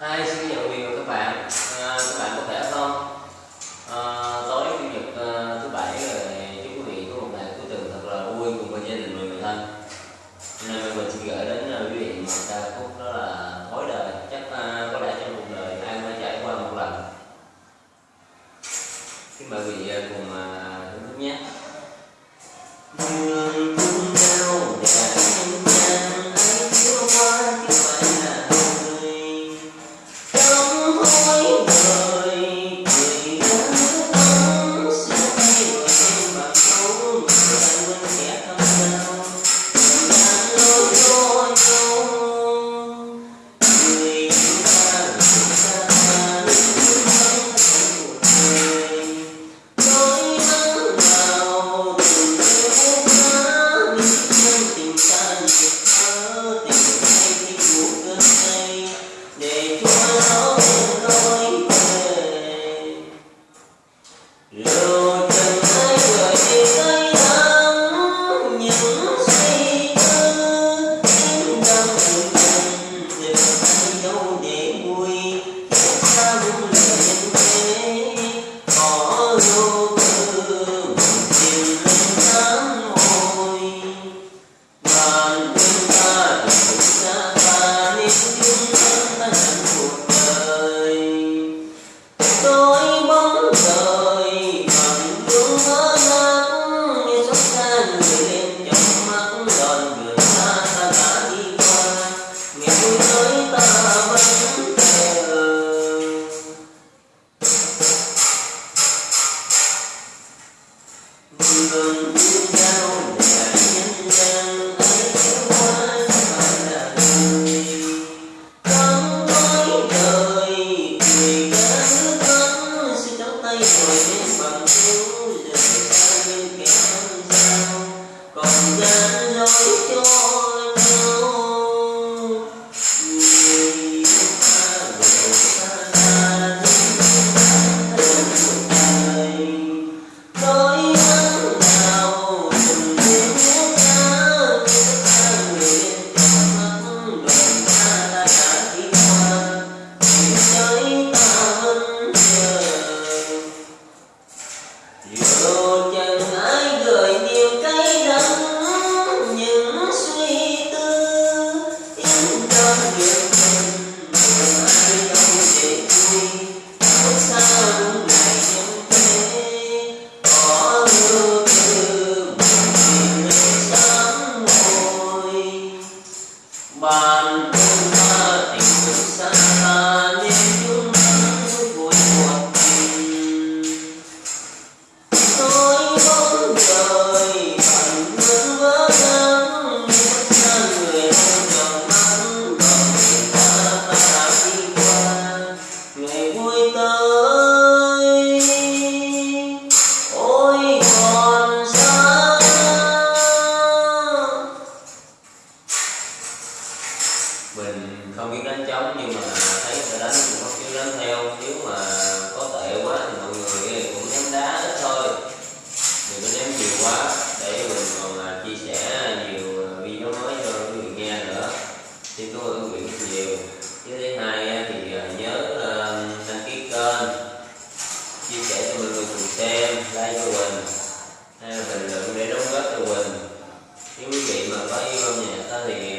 hai xin nhận quyền của các bạn. Oh, Thank you. mình không biết đánh trống, nhưng mà thấy người đánh cũng có kiểu đánh theo. Nếu mà có tệ quá thì mọi người cũng ném đá ít thôi. Đừng có ném nhiều quá, để mình còn à, chia sẻ nhiều à, video mới cho quý vị nghe nữa. Xin tôi ơn quý vị nhiều. Với thứ hai à, thì nhớ đăng ký kênh. Chia sẻ cho mọi người cùng xem, like cho mình. Hay là bình luận để đóng góp cho mình. Nếu quý vị mà có yêu âm nhạc thì